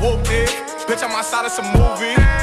whoop it. Bitch, I'm outside of some movie.